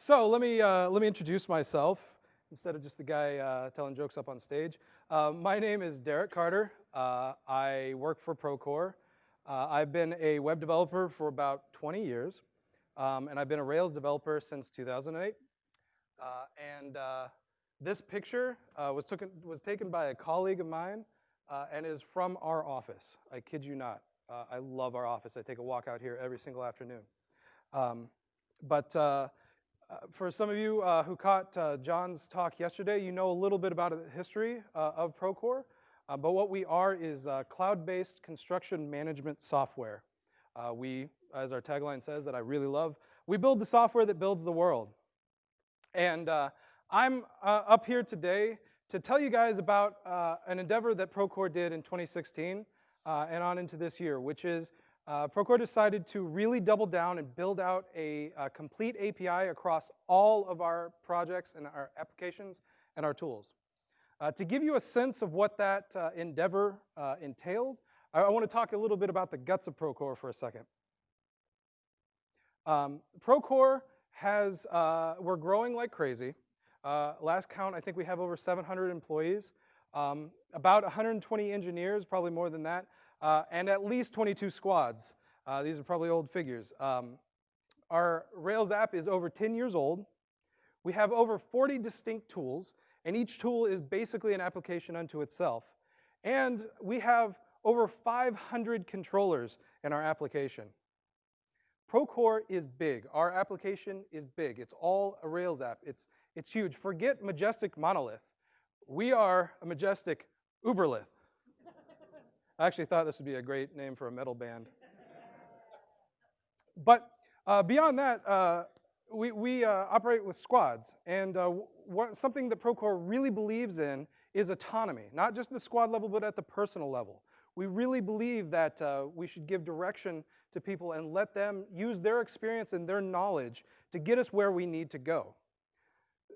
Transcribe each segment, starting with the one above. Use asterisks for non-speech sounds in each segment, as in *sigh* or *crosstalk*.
so let me, uh, let me introduce myself instead of just the guy uh, telling jokes up on stage. Uh, my name is Derek Carter. Uh, I work for Procore. Uh, I've been a web developer for about 20 years, um, and I've been a Rails developer since 2008. Uh, and this picture was, took, was taken by a colleague of mine and is from our office. I kid you not. I love our office. I take a walk out here every single afternoon. Um, but uh, uh, for some of you uh, who caught uh, John's talk yesterday, you know a little bit about the history uh, of Procore. Uh, but what we are is cloud-based construction management software. we, as our tagline says that I really love, we build the software that builds the world. And I'm up here today to tell you guys about an endeavor that Procore did in 2016 and on into this year, which is uh, Procore decided to really double down and build out a, a, complete API across all of our projects and our applications and our tools. Uh, to give you a sense of what that uh, endeavor uh, entailed, I, I want to talk a little bit about the guts of Procore for a second. Um, Procore has, uh, we're growing like crazy. Uh, last count, I think we have over 700 employees, um, about 120 engineers, probably more than that uh, and at least 22 squads. Uh, these are probably old figures. Um, our Rails app is over 10 years old. We have over 40 distinct tools, and each tool is basically an application unto itself. And we have over 500 controllers in our application. Procore is big. Our application is big. It's all a Rails app. It's, it's huge. Forget Majestic Monolith. We are a Majestic Uberlith. I actually thought this would be a great name for a metal band. But uh, beyond that, uh, we, we uh, operate with squads. And uh, what, something that Procore really believes in is autonomy, not just the squad level, but at the personal level. We really believe that uh, we should give direction to people and let them use their experience and their knowledge to get us where we need to go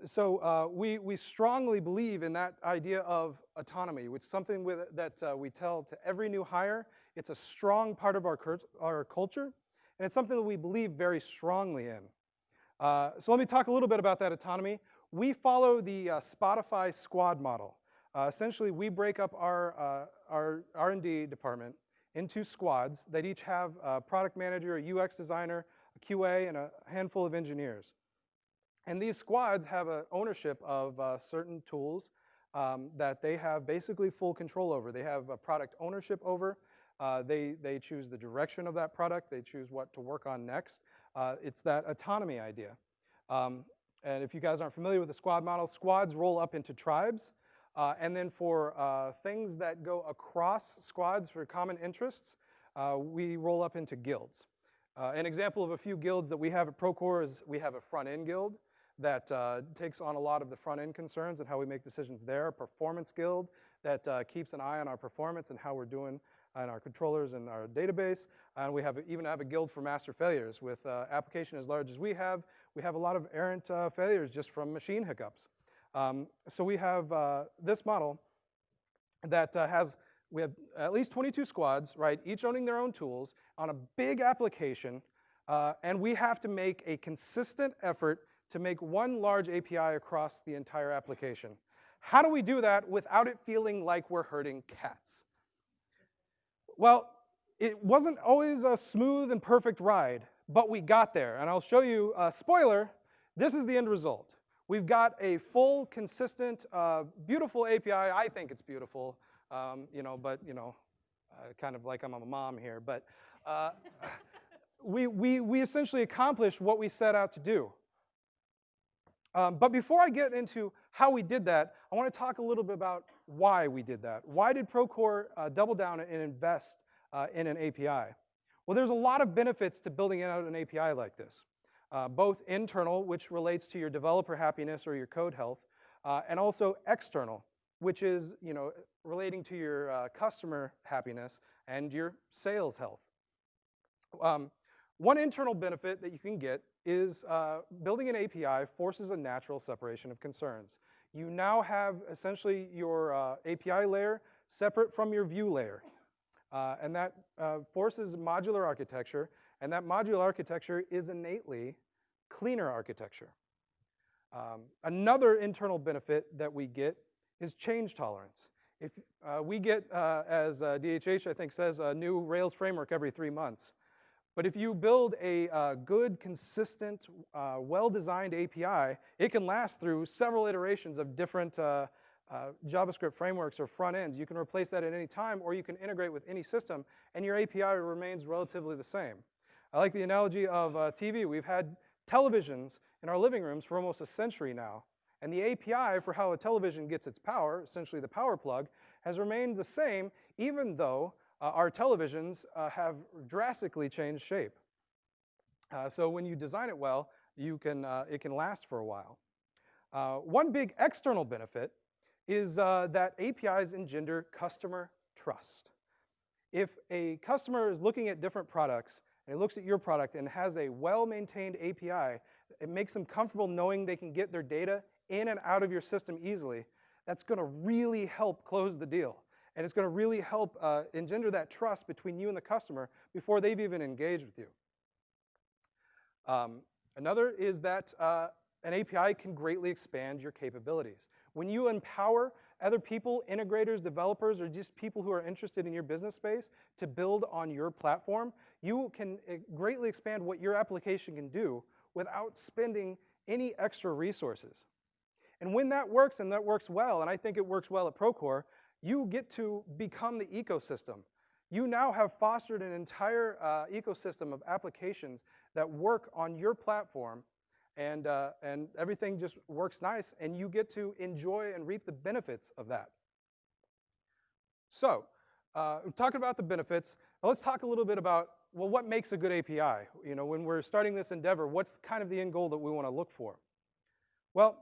so uh, we, we strongly believe in that idea of autonomy, which is something with, that uh, we tell to every new hire. It's a strong part of our, our culture, and it's something that we believe very strongly in. Uh, so let me talk a little bit about that autonomy. We follow the uh, Spotify squad model. Uh, essentially, we break up our, uh, our R&D department into squads that each have a product manager, a UX designer, a QA, and a handful of engineers. And these squads have a ownership of uh, certain tools um, that they have basically full control over. They have a product ownership over. Uh, they, they choose the direction of that product. They choose what to work on next. Uh, it's that autonomy idea. Um, and if you guys aren't familiar with the squad model, squads roll up into tribes. Uh, and then for uh, things that go across squads for common interests, uh, we roll up into guilds. an example of a few guilds that we have at Procore is we have a front-end guild that uh, takes on a lot of the front-end concerns and how we make decisions there, performance guild that uh, keeps an eye on our performance and how we're doing in our controllers and our database. And we have even have a guild for master failures. With uh, application as large as we have, we have a lot of errant uh, failures just from machine hiccups. Um, so we have uh, this model that uh, has, we have at least 22 squads, right, each owning their own tools on a big application, and we have to make a consistent effort to make one large API across the entire application. How do we do that without it feeling like we're herding cats? Well, it wasn't always a smooth and perfect ride, but we got there. And I'll show you, a spoiler, this is the end result. We've got a full, consistent, uh, beautiful API. I think it's beautiful, um, you know, but, you know, uh, kind of like I'm a mom here. But uh, *laughs* we, we, we essentially accomplished what we set out to do. Um, but before I get into how we did that, I want to talk a little bit about why we did that. Why did Procore uh, double down and invest uh, in an API? Well, there's a lot of benefits to building out an API like this, uh, both internal, which relates to your developer happiness or your code health, uh, and also external, which is you know, relating to your uh, customer happiness and your sales health. Um, one internal benefit that you can get is uh, building an API forces a natural separation of concerns. You now have essentially your uh, API layer separate from your view layer. Uh, and that uh, forces modular architecture, and that modular architecture is innately cleaner architecture. Um, another internal benefit that we get is change tolerance. If uh, we get, uh, as DHH I think says, a new Rails framework every three months. But if you build a uh, good, consistent, uh, well-designed API, it can last through several iterations of different uh, JavaScript frameworks or front ends. You can replace that at any time, or you can integrate with any system, and your API remains relatively the same. I like the analogy of TV. We've had televisions in our living rooms for almost a century now, and the API for how a television gets its power, essentially the power plug, has remained the same even though uh, our televisions uh, have drastically changed shape. Uh, so when you design it well, you can, uh, it can last for a while. Uh, one big external benefit is that APIs engender customer trust. If a customer is looking at different products and it looks at your product and has a well-maintained API, it makes them comfortable knowing they can get their data in and out of your system easily, that's going to really help close the deal. And it's going to really help uh, engender that trust between you and the customer before they've even engaged with you. Um, another is that uh, an API can greatly expand your capabilities. When you empower other people, integrators, developers, or just people who are interested in your business space to build on your platform, you can uh, greatly expand what your application can do without spending any extra resources. And when that works, and that works well, and I think it works well at Procore, you get to become the ecosystem. You now have fostered an entire uh, ecosystem of applications that work on your platform, and, uh, and everything just works nice, and you get to enjoy and reap the benefits of that. So, uh, talking about the benefits, let's talk a little bit about, well, what makes a good API? You know, when we're starting this endeavor, what's kind of the end goal that we want to look for? Well,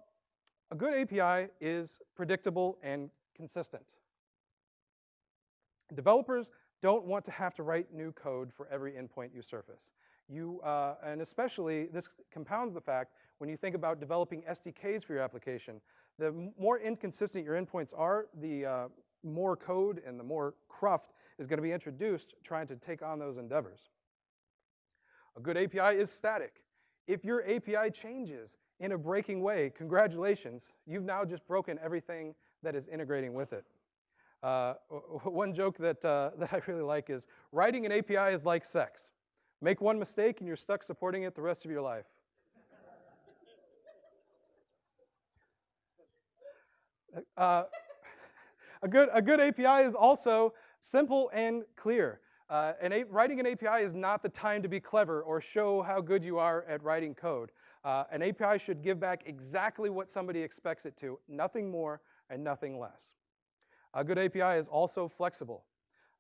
a good API is predictable and consistent. Developers don't want to have to write new code for every endpoint you surface. You, uh, and especially, this compounds the fact when you think about developing SDKs for your application. The more inconsistent your endpoints are, the uh, more code and the more cruft is going to be introduced trying to take on those endeavors. A good API is static. If your API changes in a breaking way, congratulations, you've now just broken everything that is integrating with it. Uh, *laughs* one joke that, uh, *laughs* that I really like is, writing an API is like sex. Make one mistake and you're stuck supporting it the rest of your life. *laughs* Uh, a, good, a good API is also simple and clear. Uh, and writing an API is not the time to be clever or show how good you are at writing code. Uh, an API should give back exactly what somebody expects it to, nothing more and nothing less. A good API is also flexible.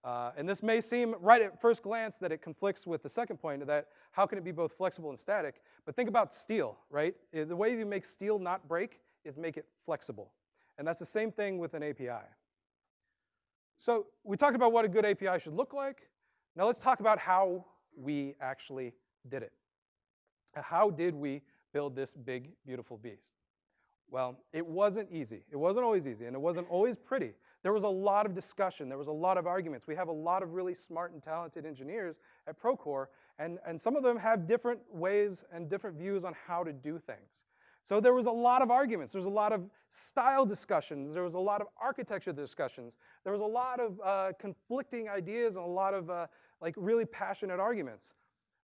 Uh, and this may seem right at first glance that it conflicts with the second point that how can it be both flexible and static? But think about steel, right? The way you make steel not break is make it flexible. And that's the same thing with an API. So we talked about what a good API should look like. Now let's talk about how we actually did it. How did we build this big, beautiful beast? Well, it wasn't easy. It wasn't always easy, and it wasn't always pretty. There was a lot of discussion. There was a lot of arguments. We have a lot of really smart and talented engineers at Procore, and, and some of them have different ways and different views on how to do things. So there was a lot of arguments. There was a lot of style discussions. There was a lot of architecture discussions. There was a lot of uh, conflicting ideas and a lot of uh, like really passionate arguments.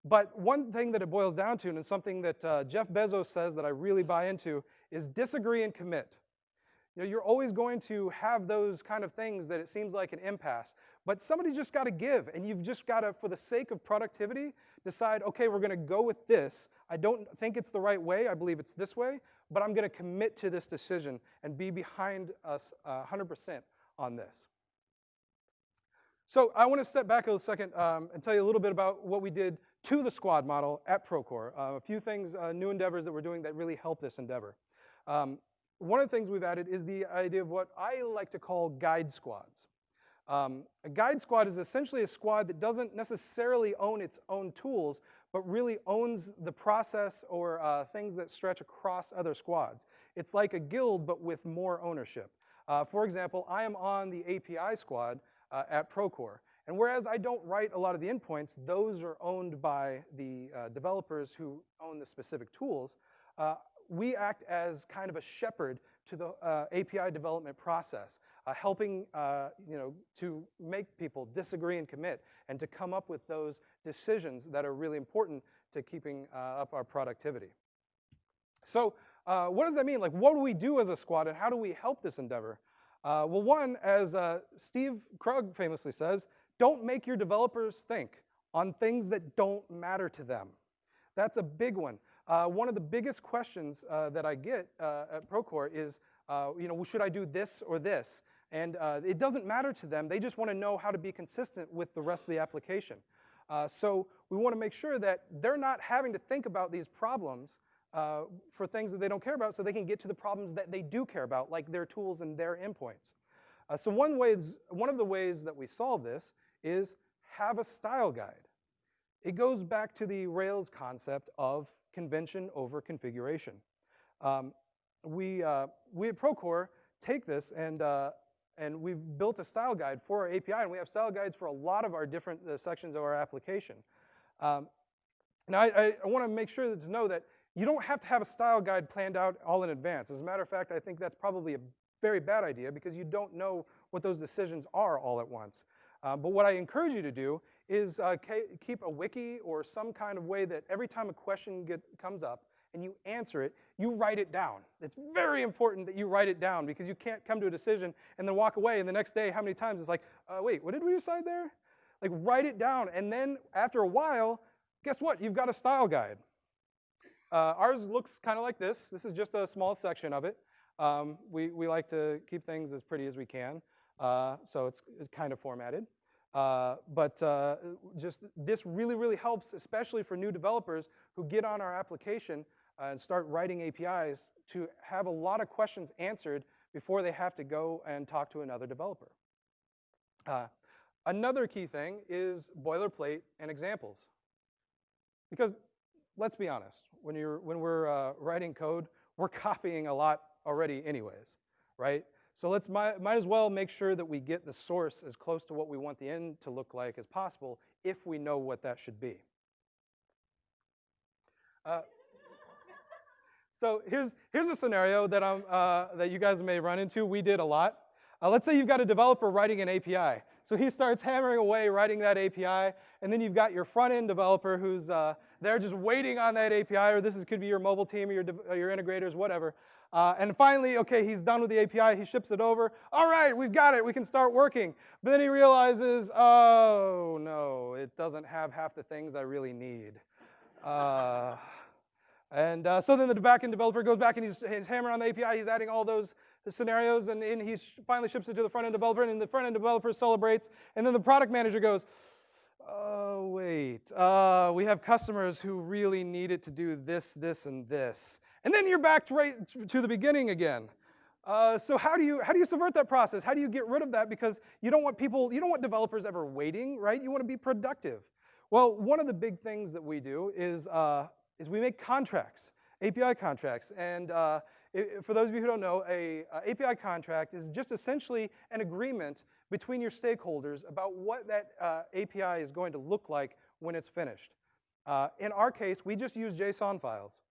But one thing that it boils down to, and something that uh, Jeff Bezos says that I really buy into, is disagree and commit. You know, you're always going to have those kind of things that it seems like an impasse. But somebody's just got to give, and you've just got to, for the sake of productivity, decide, okay, we're going to go with this. I don't think it's the right way. I believe it's this way, but I'm going to commit to this decision and be behind us uh, 100% on this. So I want to step back a second um, and tell you a little bit about what we did to the squad model at Procore. Uh, a few things, uh, new endeavors that we're doing that really help this endeavor. Um, one of the things we've added is the idea of what I like to call guide squads. Um, a guide squad is essentially a squad that doesn't necessarily own its own tools, but really owns the process or uh, things that stretch across other squads. It's like a guild, but with more ownership. Uh, for example, I am on the API squad uh, at Procore. And whereas I don't write a lot of the endpoints, those are owned by the uh, developers who own the specific tools. We act as kind of a shepherd to the uh, API development process, uh, helping uh, you know, to make people disagree and commit and to come up with those decisions that are really important to keeping uh, up our productivity. So uh, what does that mean? Like, what do we do as a squad and how do we help this endeavor? Uh, well, one, as Steve Krug famously says, don't make your developers think on things that don't matter to them. That's a big one. Uh, one of the biggest questions uh, that I get uh, at Procore is, uh, you know, should I do this or this? And uh, it doesn't matter to them. They just want to know how to be consistent with the rest of the application. Uh, so we want to make sure that they're not having to think about these problems for things that they don't care about so they can get to the problems that they do care about, like their tools and their endpoints. so one, ways, one of the ways that we solve this is have a style guide. It goes back to the Rails concept of convention over configuration. Um, we, uh, we at Procore take this and, uh, and we've built a style guide for our API, and we have style guides for a lot of our different uh, sections of our application. Um, now, I, I, want to make sure to know that you don't have to have a style guide planned out all in advance. As a matter of fact, I think that's probably a very bad idea because you don't know what those decisions are all at once. Uh, but what I encourage you to do is uh, keep a wiki or some kind of way that every time a question get, comes up and you answer it, you write it down. It's very important that you write it down because you can't come to a decision and then walk away and the next day, how many times it's like, uh, wait, what did we decide there? Like write it down and then after a while, guess what? You've got a style guide. Uh, ours looks kind of like this. This is just a small section of it. Um, we, we like to keep things as pretty as we can, uh, so it's kind of formatted. Uh, but uh, just this really, really helps, especially for new developers who get on our application uh, and start writing APIs to have a lot of questions answered before they have to go and talk to another developer. Uh, another key thing is boilerplate and examples. Because let's be honest, when, you're, when we're uh, writing code, we're *laughs* copying a lot already anyways, right? So let's might, might as well make sure that we get the source as close to what we want the end to look like as possible if we know what that should be. Uh, so here's, here's a scenario that, I'm, uh, that you guys may run into. We did a lot. Uh, let's say you've got a developer writing an API. So he starts hammering away writing that API, and then you've got your front-end developer who's uh, there just waiting on that API, or this is, could be your mobile team or your, or your integrators, whatever. Uh, and finally, okay, he's done with the API, he ships it over. All right, we've got it, we can start working. But then he realizes, oh no, it doesn't have half the things I really need. Uh, and uh, so then the backend developer goes back and he's, he's, hammering on the API, he's adding all those scenarios, and, and he finally ships it to the front end developer, and the front end developer celebrates, and then the product manager goes, oh, wait, uh, we have customers who really need it to do this, this, and this. And then you're back to, right to the beginning again. Uh, so how do you how do you subvert that process? How do you get rid of that? Because you don't want people, you don't want developers ever waiting, right? You want to be productive. Well, one of the big things that we do is uh, is we make contracts, API contracts, and uh, it, for those of you who don't know, a, a, API contract is just essentially an agreement between your stakeholders about what that uh, API is going to look like when it's finished. Uh, in our case, we just use JSON files.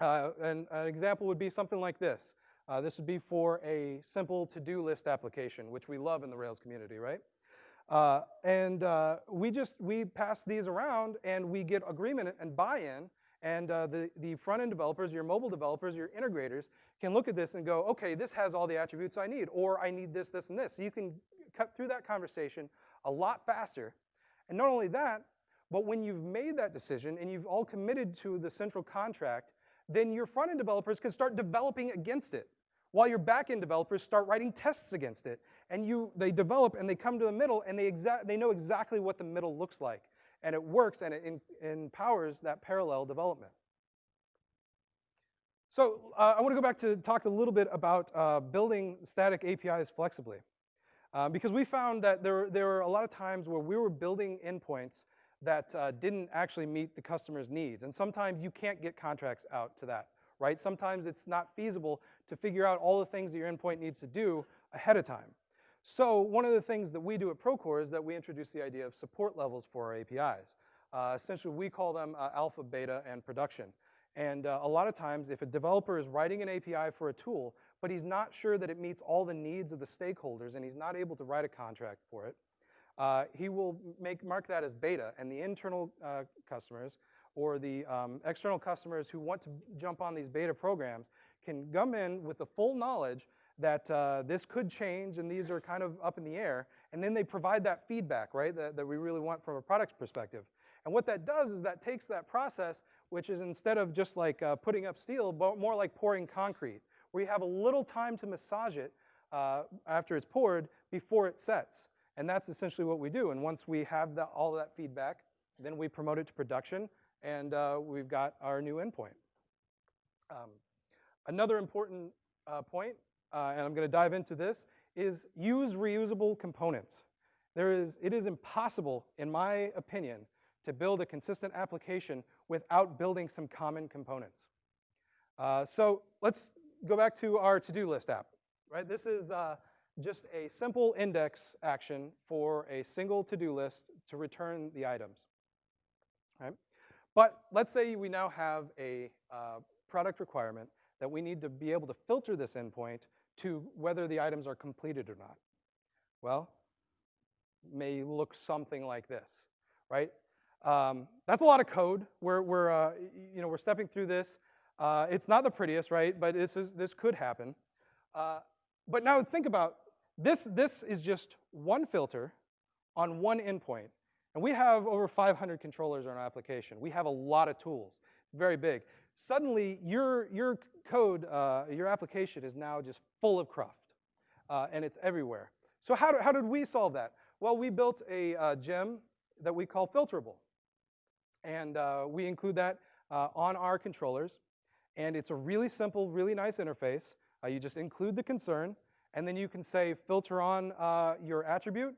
Uh, and an example would be something like this. Uh, this would be for a simple to-do list application, which we love in the Rails community, right? Uh, and uh, we just, we pass these around and we get agreement and buy-in and uh, the, the front-end developers, your mobile developers, your integrators can look at this and go, okay, this has all the attributes I need, or I need this, this, and this. So you can cut through that conversation a lot faster. And not only that, but when you've made that decision and you've all committed to the central contract, then your front-end developers can start developing against it, while your back-end developers start writing tests against it. And you, they develop and they come to the middle and they, they know exactly what the middle looks like. And it works and it empowers that parallel development. So uh, I want to go back to talk a little bit about uh, building static APIs flexibly. Um, because we found that there, there were a lot of times where we were building endpoints that uh, didn't actually meet the customer's needs. And sometimes you can't get contracts out to that, right? Sometimes it's not feasible to figure out all the things that your endpoint needs to do ahead of time. So one of the things that we do at Procore is that we introduce the idea of support levels for our APIs. Uh, essentially, we call them uh, alpha, beta, and production. And uh, a lot of times, if a developer is writing an API for a tool, but he's not sure that it meets all the needs of the stakeholders and he's not able to write a contract for it, uh, he will make, mark that as beta, and the internal uh, customers or the um, external customers who want to jump on these beta programs can come in with the full knowledge that uh, this could change and these are kind of up in the air, and then they provide that feedback, right, that, that we really want from a product perspective. And what that does is that takes that process, which is instead of just like uh, putting up steel, but more like pouring concrete, where you have a little time to massage it uh, after it's poured before it sets. And that's essentially what we do. And once we have that, all that feedback, then we promote it to production, and uh, we've got our new endpoint. Um, another important uh, point, uh, and I'm going to dive into this, is use reusable components. There is, it is impossible, in my opinion, to build a consistent application without building some common components. Uh, so let's go back to our to-do list app. Right, this is uh, just a simple index action for a single to-do list to return the items. Right? But let's say we now have a uh, product requirement that we need to be able to filter this endpoint to whether the items are completed or not. Well, may look something like this, right? Um, that's a lot of code. We're, we're, uh, you know, we're stepping through this. Uh, it's not the prettiest, right? But this, is, this could happen. Uh, but now think about this, this is just one filter on one endpoint. And we have over 500 controllers in our application. We have a lot of tools. Very big. Suddenly, your, your code, uh, your application is now just full of cruft. Uh, and it's everywhere. So how, do, how did we solve that? Well, we built a uh, gem that we call filterable. And uh, we include that uh, on our controllers. And it's a really simple, really nice interface. Uh, you just include the concern, and then you can say filter on uh, your attribute,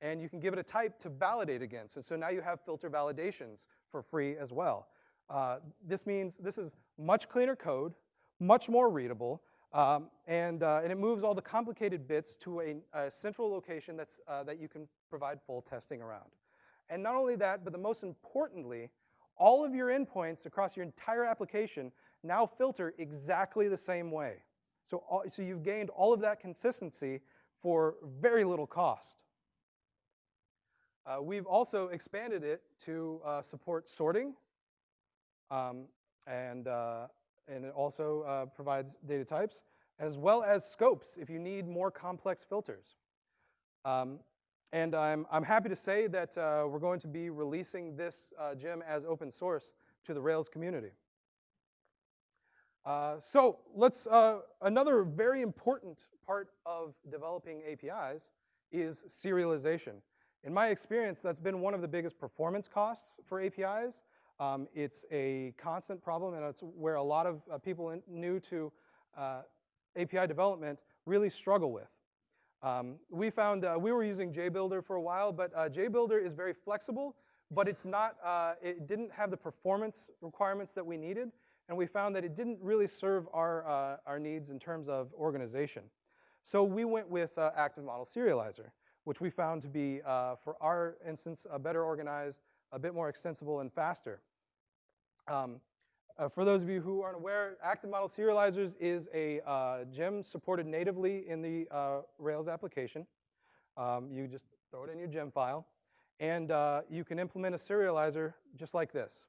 and you can give it a type to validate against. And so now you have filter validations for free as well. Uh, this means this is much cleaner code, much more readable, um, and, uh, and it moves all the complicated bits to a, a central location that's, uh, that you can provide full testing around. And not only that, but the most importantly, all of your endpoints across your entire application now filter exactly the same way. So, so you've gained all of that consistency for very little cost. Uh, we've also expanded it to uh, support sorting, um, and, uh, and it also uh, provides data types, as well as scopes if you need more complex filters. Um, and I'm, I'm happy to say that uh, we're going to be releasing this uh, gem as open source to the Rails community. Uh, so let's, uh, another very important part of developing APIs is serialization. In my experience, that's been one of the biggest performance costs for APIs. Um, it's a constant problem, and it's where a lot of uh, people in, new to uh, API development really struggle with. Um, we found, uh, we were using JBuilder for a while, but JBuilder is very flexible, but it's not, it didn't have the performance requirements that we needed and we found that it didn't really serve our, uh, our needs in terms of organization. So we went with uh, Active Model Serializer, which we found to be, uh, for our instance, a better organized, a bit more extensible, and faster. Um, uh, for those of you who aren't aware, Active Model Serializers is a uh, gem supported natively in the uh, Rails application. Um, you just throw it in your gem file, and you can implement a serializer just like this.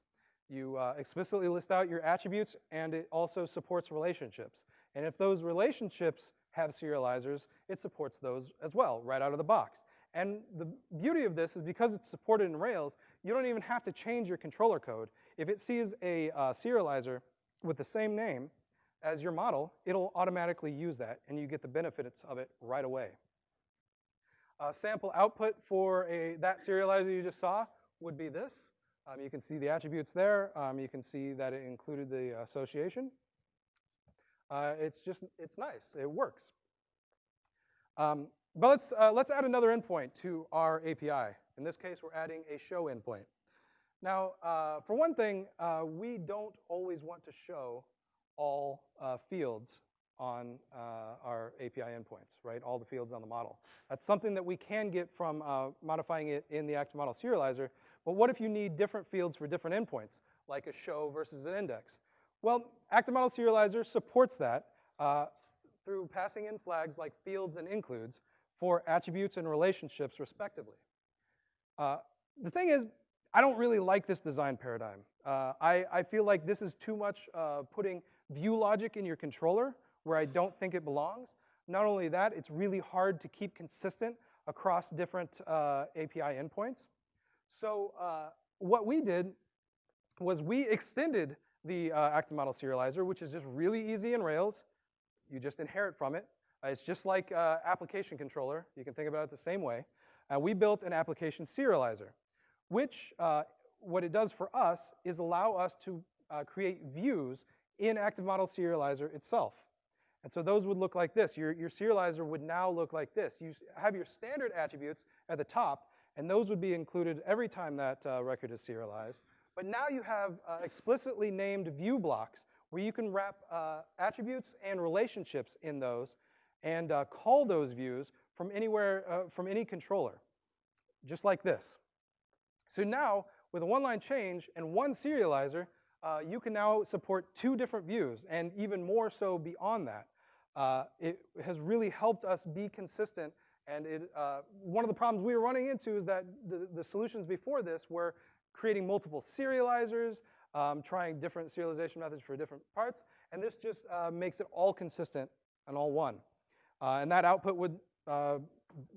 You uh, explicitly list out your attributes, and it also supports relationships. And if those relationships have serializers, it supports those as well, right out of the box. And the beauty of this is because it's supported in Rails, you don't even have to change your controller code. If it sees a uh, serializer with the same name as your model, it'll automatically use that, and you get the benefits of it right away. Sample output for a, that serializer you just saw would be this. Um, you can see the attributes there. Um, you can see that it included the association. Uh, it's just, it's nice. It works. Um, but let's, uh, let's add another endpoint to our API. In this case, we're adding a show endpoint. Now, uh, for one thing, uh, we don't always want to show all uh, fields on uh, our API endpoints, right? All the fields on the model. That's something that we can get from modifying it in the active model serializer, but what if you need different fields for different endpoints, like a show versus an index? Well, active model serializer supports that uh, through passing in flags like fields and includes for attributes and relationships respectively. Uh, the thing is, I don't really like this design paradigm. Uh, I, I, feel like this is too much uh, putting view logic in your controller where I don't think it belongs. Not only that, it's really hard to keep consistent across different uh, API endpoints. So uh, what we did was we extended the uh, active model serializer, which is just really easy in Rails. You just inherit from it. Uh, it's just like uh, application controller. You can think about it the same way. And we built an application serializer, which uh, what it does for us is allow us to uh, create views in active model serializer itself. And so those would look like this. Your, your serializer would now look like this. You have your standard attributes at the top, and those would be included every time that uh, record is serialized. But now you have uh, explicitly named view blocks where you can wrap uh, attributes and relationships in those and uh, call those views from anywhere, uh, from any controller, just like this. So now, with a one-line change and one serializer, uh, you can now support two different views, and even more so beyond that. It has really helped us be consistent, and it, uh, one of the problems we were running into is that the, the solutions before this were creating multiple serializers, um, trying different serialization methods for different parts, and this just uh, makes it all consistent and all one. Uh, and that output would uh,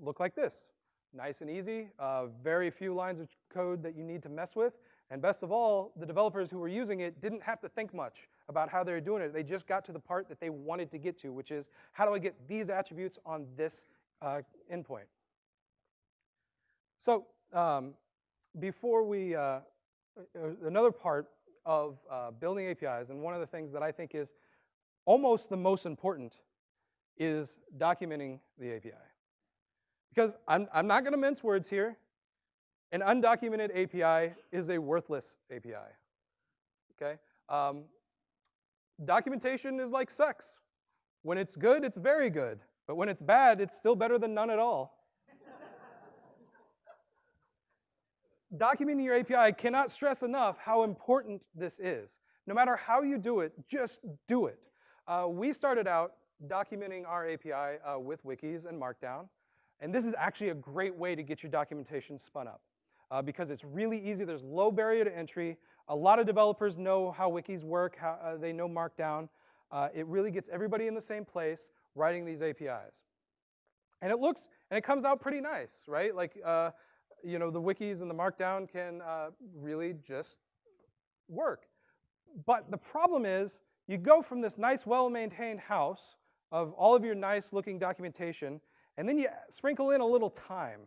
look like this. Nice and easy, uh, very few lines of code that you need to mess with, and best of all, the developers who were using it didn't have to think much about how they were doing it. They just got to the part that they wanted to get to, which is how do I get these attributes on this uh, endpoint? So um, before we, uh, uh, another part of uh, building APIs, and one of the things that I think is almost the most important is documenting the API. Because I'm, I'm not going to mince words here. An undocumented API is a worthless API. Okay? Um, documentation is like sex. When it's good, it's very good. But when it's bad, it's still better than none at all. documenting your API, cannot stress enough how important this is. No matter how you do it, just do it. Uh, we started out documenting our API uh, with wikis and Markdown. And this is actually a great way to get your documentation spun up uh, because it's really easy. There's low barrier to entry. A lot of developers know how wikis work. How, uh, they know Markdown. Uh, it really gets everybody in the same place writing these APIs. And it looks, and it comes out pretty nice, right? Like, uh, you know, the wikis and the Markdown can uh, really just work. But the problem is, you go from this nice, well-maintained house of all of your nice looking documentation, and then you sprinkle in a little time.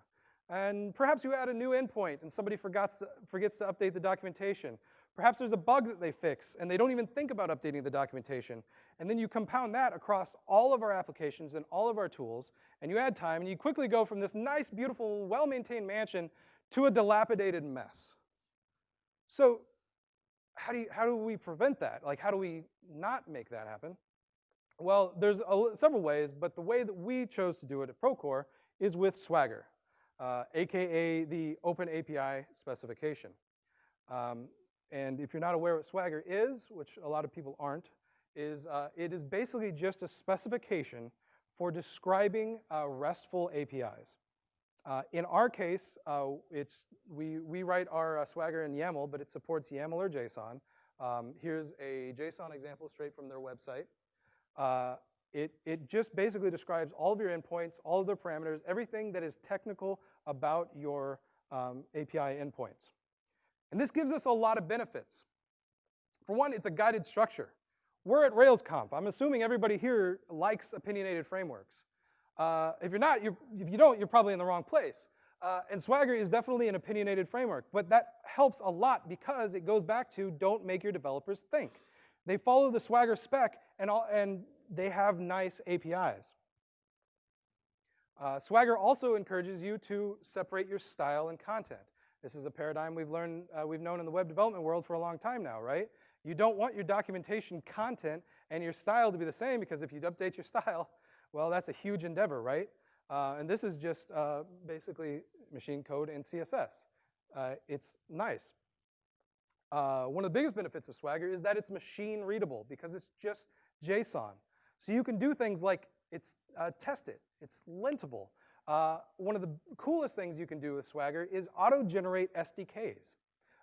And perhaps you add a new endpoint and somebody forgets to, forgets to update the documentation. Perhaps there's a bug that they fix and they don't even think about updating the documentation. And then you compound that across all of our applications and all of our tools, and you add time, and you quickly go from this nice, beautiful, well-maintained mansion to a dilapidated mess. So how do, you, how do we prevent that? Like, how do we not make that happen? Well, there's a, several ways, but the way that we chose to do it at Procore is with Swagger, uh, AKA the Open API specification. Um, and if you're not aware what Swagger is, which a lot of people aren't, is uh, it is basically just a specification for describing uh, RESTful APIs. Uh, in our case, uh, it's, we, we write our uh, Swagger in YAML, but it supports YAML or JSON. Um, here's a JSON example straight from their website. Uh, it, it just basically describes all of your endpoints, all of the parameters, everything that is technical about your um, API endpoints. And this gives us a lot of benefits. For one, it's a guided structure. We're at RailsConf. I'm assuming everybody here likes opinionated frameworks. Uh, if you're not, you're, if you don't, you're probably in the wrong place. Uh, and Swagger is definitely an opinionated framework, but that helps a lot because it goes back to don't make your developers think. They follow the Swagger spec and, all, and they have nice APIs. Uh, Swagger also encourages you to separate your style and content. This is a paradigm we've learned, uh, we've known in the web development world for a long time now, right? You don't want your documentation content and your style to be the same because if you update your *laughs* style, well, that's a huge endeavor, right? Uh, and this is just uh, basically machine code and CSS. Uh, it's nice. Uh, one of the biggest benefits of Swagger is that it's machine readable because it's just JSON. So you can do things like it's uh, test it, it's lintable. Uh, one of the coolest things you can do with Swagger is auto-generate SDKs.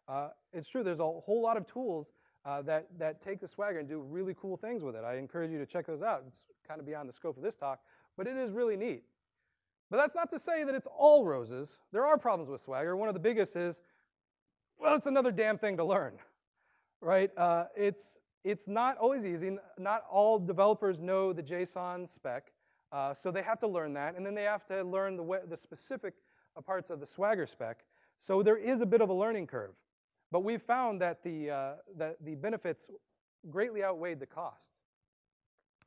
Uh, it's true, there's a whole lot of tools uh, that, that take the Swagger and do really cool things with it. I encourage you to check those out. It's kind of beyond the scope of this talk, but it is really neat. But that's not to say that it's all roses. There are problems with Swagger. One of the biggest is, well, it's another damn thing to learn, right? Uh, it's, it's not always easy. Not all developers know the JSON spec, uh, so they have to learn that, and then they have to learn the, the specific uh, parts of the Swagger spec. So there is a bit of a learning curve. But we've found that the, uh, that the benefits greatly outweighed the costs.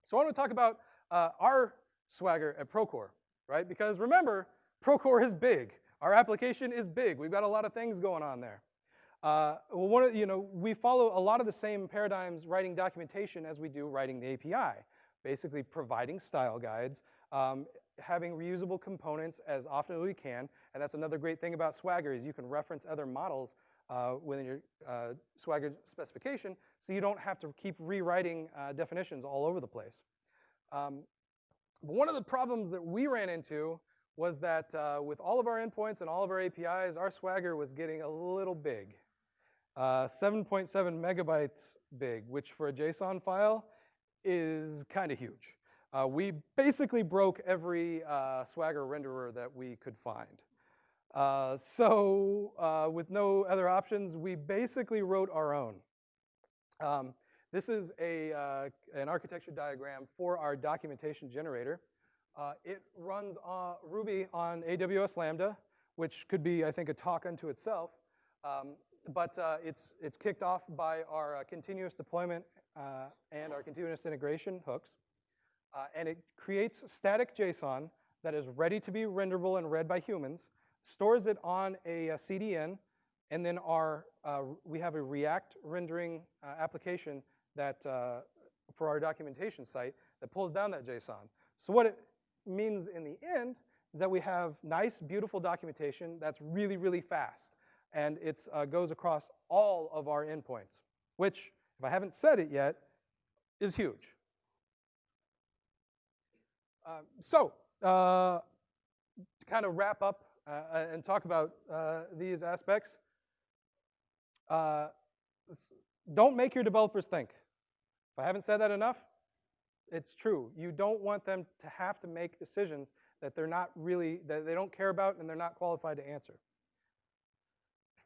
So I want to talk about uh, our Swagger at Procore right? Because remember, Procore is big. Our application is big. We've got a lot of things going on there. Uh, well, one of, you know, we follow a lot of the same paradigms writing documentation as we do writing the API, basically providing style guides, um, having reusable components as often as we can, and that's another great thing about Swagger is you can reference other models uh, within your uh, Swagger specification, so you don't have to keep rewriting uh, definitions all over the place. Um, one of the problems that we ran into was that uh, with all of our endpoints and all of our APIs, our Swagger was getting a little big. 7.7 uh, megabytes big, which for a JSON file is kind of huge. Uh, we basically broke every uh, Swagger renderer that we could find. Uh, so uh, with no other options, we basically wrote our own. Um, this is a, uh, an architecture diagram for our documentation generator. Uh, it runs Ruby on AWS Lambda, which could be, I think, a talk unto itself. Um, but it's, it's kicked off by our continuous deployment uh, and our continuous integration hooks. and it creates static JSON that is ready to be renderable and read by humans, stores it on a, a CDN, and then our, we have a React rendering application that uh, for our documentation site that pulls down that JSON. So what it means in the end is that we have nice, beautiful documentation that's really, really fast. And it uh, goes across all of our endpoints, which, if I haven't said it yet, is huge. Uh, so, uh, to kind of wrap up uh, and talk about uh, these aspects, uh, don't make your developers think. If I haven't said that enough, it's true. You don't want them to have to make decisions that they're not really, that they don't care about and they're not qualified to answer.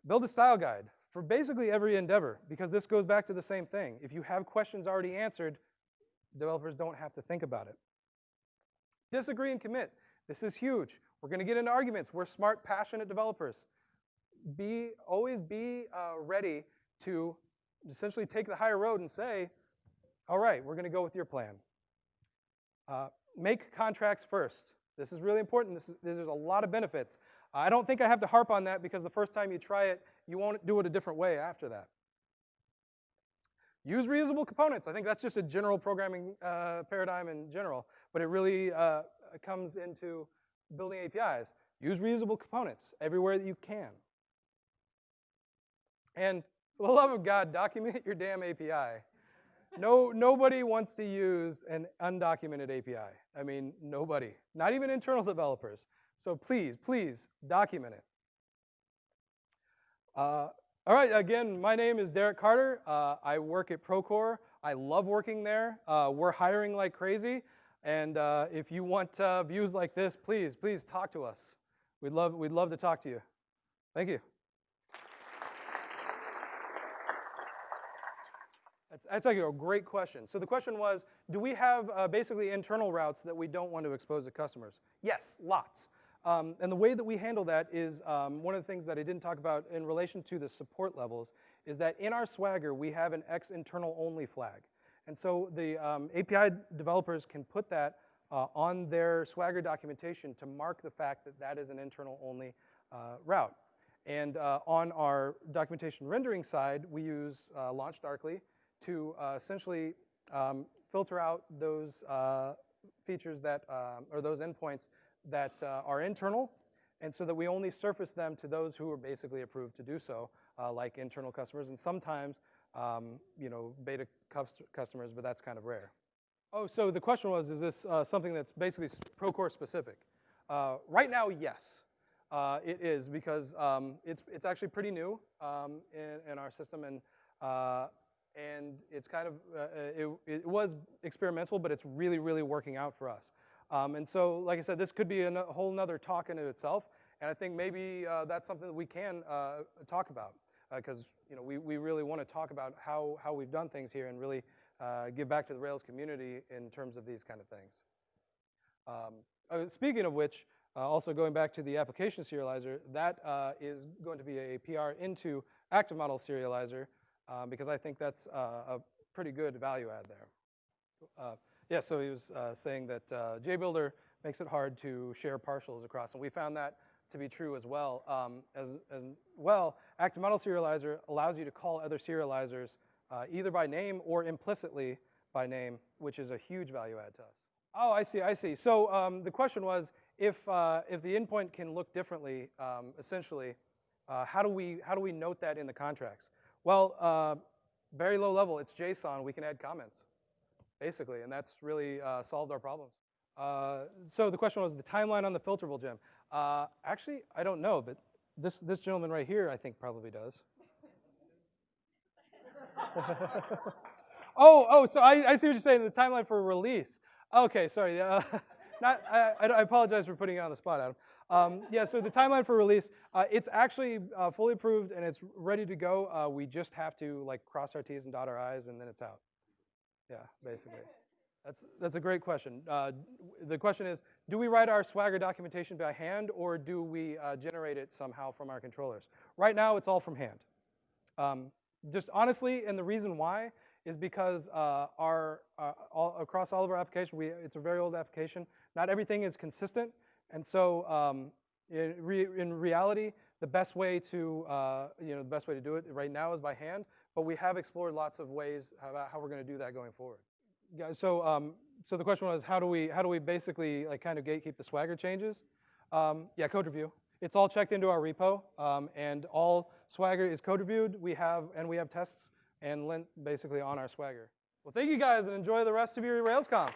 Build a style guide for basically every endeavor because this goes back to the same thing. If you have questions already answered, developers don't have to think about it. Disagree and commit. This is huge. We're going to get into arguments. We're smart, passionate developers. Be Always be uh, ready to essentially take the higher road and say, all right, we're going to go with your plan. Uh, make contracts first. This is really important. This is, there's a lot of benefits. I don't think I have to harp on that because the first time you try it, you won't do it a different way after that. Use reusable components. I think that's just a general programming uh, paradigm in general, but it really uh, comes into building APIs. Use reusable components everywhere that you can. And for the love of God, document *laughs* your damn API no, nobody wants to use an undocumented API. I mean, nobody, not even internal developers. So please, please document it. Uh, all right, again, my name is Derek Carter. Uh, I work at Procore. I love working there. Uh, we're hiring like crazy. And uh, if you want uh, views like this, please, please talk to us. We'd love, we'd love to talk to you. Thank you. That's, that's actually a great question. So the question was, do we have uh, basically internal routes that we don't want to expose to customers? Yes, lots. Um, and the way that we handle that is um, one of the things that I didn't talk about in relation to the support levels is that in our Swagger, we have an X internal only flag. And so the um, API developers can put that uh, on their Swagger documentation to mark the fact that that is an internal only uh, route. And uh, on our documentation rendering side, we use uh, LaunchDarkly to uh, essentially um, filter out those uh, features that, uh, or those endpoints that uh, are internal, and so that we only surface them to those who are basically approved to do so. uh, like internal customers, and sometimes um, you know, beta customers, but that's kind of rare. Oh, so the question was, is this uh, something that's basically Procore specific? Uh, right now, yes. Uh, it is because um, it's, it's actually pretty new um, in, in our system, and, uh, and it's kind of, uh, it, it was experimental, but it's really, really working out for us. Um, and so, like I said, this could be a whole nother talk in itself, and I think maybe uh, that's something that we can uh, talk about because you know, we, we really want to talk about how, how we've done things here and really uh, give back to the Rails community in terms of these kind of things. Um, uh, speaking of which, uh, also going back to the application serializer, that uh, is going to be a PR into active model serializer um, because I think that's uh, a pretty good value add there. Yeah, so he was uh, saying that uh, JBuilder makes it hard to share partials across, and we found that to be true as well. Um, as, as well, active model serializer allows you to call other serializers uh, either by name or implicitly by name, which is a huge value add to us. Oh, I see, I see. So um, the question was, if, uh, if the endpoint can look differently, um, essentially, uh, how, do we, how do we note that in the contracts? Well, uh, very low level, it's JSON, we can add comments, basically, and that's really uh, solved our problems. Uh, so the question was the timeline on the filterable gem. Uh, actually, I don't know, but this, this gentleman right here, I think, probably does. *laughs* oh, oh, so I, I see what you're saying, the timeline for release. Okay, sorry. Uh, *laughs* not, I, I apologize for putting you on the spot, Adam. Um, yeah, so the timeline for release, uh, it's actually uh, fully approved and it's ready to go. Uh, we just have to like cross our T's and dot our I's and then it's out. Yeah, *laughs* basically. That's, that's a great question. Uh, the question is, do we write our Swagger documentation by hand or do we uh, generate it somehow from our controllers? Right now, it's all from hand. Um, just honestly, and the reason why is because uh, our, uh, all, across all of our application, we, it's a very old application. Not everything is consistent. And so um, in, re, in, reality, the best way to, uh, you know, the best way to do it right now is by hand, but we have explored lots of ways about how we're gonna do that going forward. Yeah, so, um, so the question was, how do we, how do we basically like kind of gatekeep the Swagger changes? Um, yeah, code review. It's all checked into our repo, um, and all Swagger is code reviewed. We have, and we have tests and lint basically on our Swagger. Well, thank you guys, and enjoy the rest of your RailsConf.